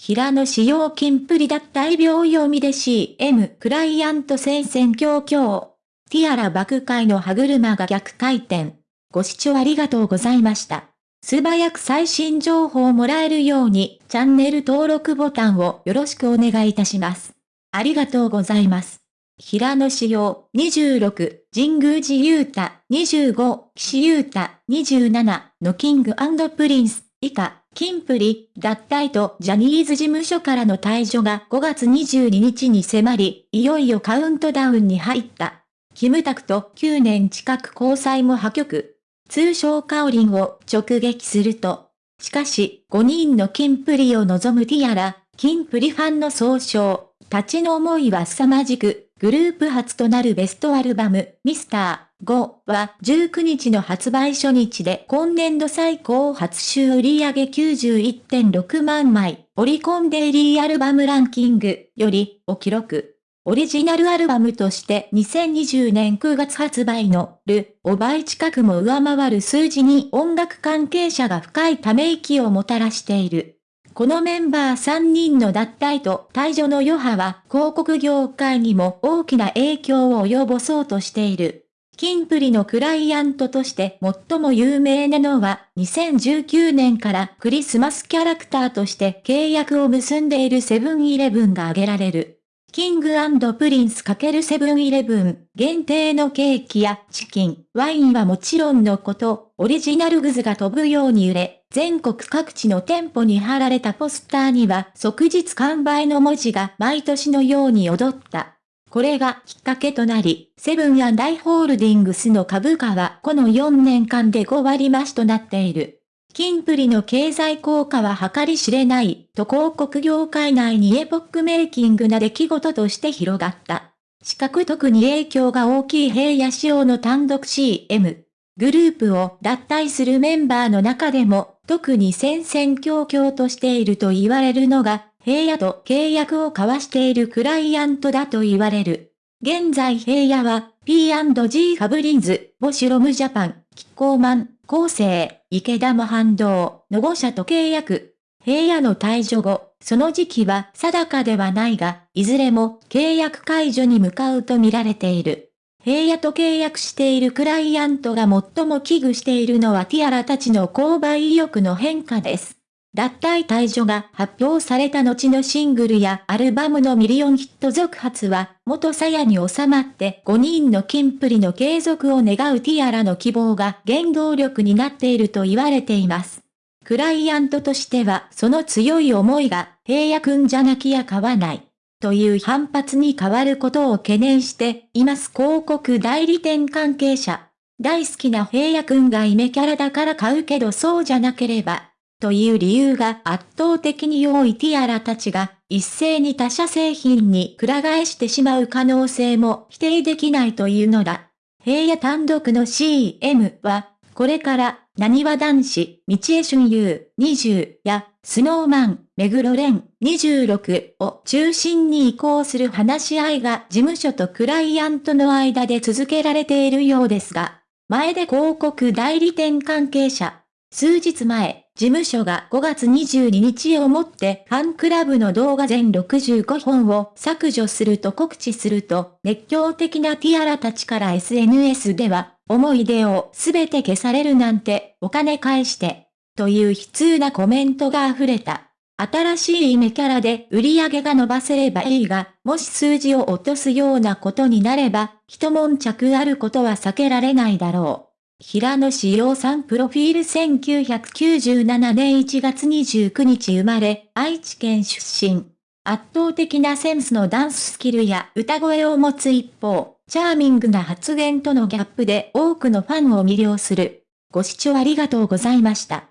平野仕様金プリ脱退秒読みで CM クライアント戦線強強。ティアラ爆開の歯車が逆回転。ご視聴ありがとうございました。素早く最新情報をもらえるように、チャンネル登録ボタンをよろしくお願いいたします。ありがとうございます。平野志陽26、神宮寺勇太25、岸優太27のキングプリンス以下、金プリ、脱退とジャニーズ事務所からの退場が5月22日に迫り、いよいよカウントダウンに入った。キムタクと9年近く交際も破局。通称カオリンを直撃すると。しかし、5人の金プリを望むティアラ、金プリファンの総称、立ちの思いは凄まじく、グループ初となるベストアルバム、ミスター5は19日の発売初日で今年度最高初週売上91.6万枚、オリコンデイリーアルバムランキングよりを記録。オリジナルアルバムとして2020年9月発売のルを倍近くも上回る数字に音楽関係者が深いため息をもたらしている。このメンバー3人の脱退と退場の余波は広告業界にも大きな影響を及ぼそうとしている。キンプリのクライアントとして最も有名なのは2019年からクリスマスキャラクターとして契約を結んでいるセブンイレブンが挙げられる。キングプリンス×セブンイレブン限定のケーキやチキン、ワインはもちろんのこと、オリジナルグッズが飛ぶように売れ、全国各地の店舗に貼られたポスターには即日完売の文字が毎年のように踊った。これがきっかけとなり、セブン＆アイ・ホールディングスの株価はこの4年間で5割増しとなっている。キンプリの経済効果は計り知れない、と広告業界内にエポックメイキングな出来事として広がった。しかく特に影響が大きい平野仕様の単独 CM。グループを脱退するメンバーの中でも、特に戦々恐々としていると言われるのが、平野と契約を交わしているクライアントだと言われる。現在平野は、P&G ファブリンズ、ボシュロムジャパン、キッコーマン、厚生、池田も反動の5社と契約。平野の退場後、その時期は定かではないが、いずれも契約解除に向かうと見られている。平野と契約しているクライアントが最も危惧しているのはティアラたちの購買意欲の変化です。脱退退場が発表された後のシングルやアルバムのミリオンヒット続発は、元鞘に収まって5人の金プリの継続を願うティアラの希望が原動力になっていると言われています。クライアントとしてはその強い思いが平野くんじゃなきゃ買わない。という反発に変わることを懸念しています広告代理店関係者。大好きな平野くんがイメキャラだから買うけどそうじゃなければという理由が圧倒的に多いティアラたちが、一斉に他社製品にくら替えしてしまう可能性も否定できないというのだ。平野単独の CM は、これから、何わ男子、道江春優20や、スノーマン、目黒蓮26を中心に移行する話し合いが事務所とクライアントの間で続けられているようですが、前で広告代理店関係者、数日前、事務所が5月22日をもってファンクラブの動画全65本を削除すると告知すると、熱狂的なティアラたちから SNS では、思い出をすべて消されるなんて、お金返して、という悲痛なコメントが溢れた。新しいイメキャラで売り上げが伸ばせればいいが、もし数字を落とすようなことになれば、一悶着あることは避けられないだろう。平野志陽さんプロフィール1997年1月29日生まれ、愛知県出身。圧倒的なセンスのダンススキルや歌声を持つ一方、チャーミングな発言とのギャップで多くのファンを魅了する。ご視聴ありがとうございました。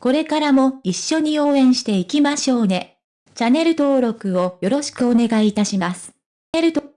これからも一緒に応援していきましょうね。チャンネル登録をよろしくお願いいたします。チャンネル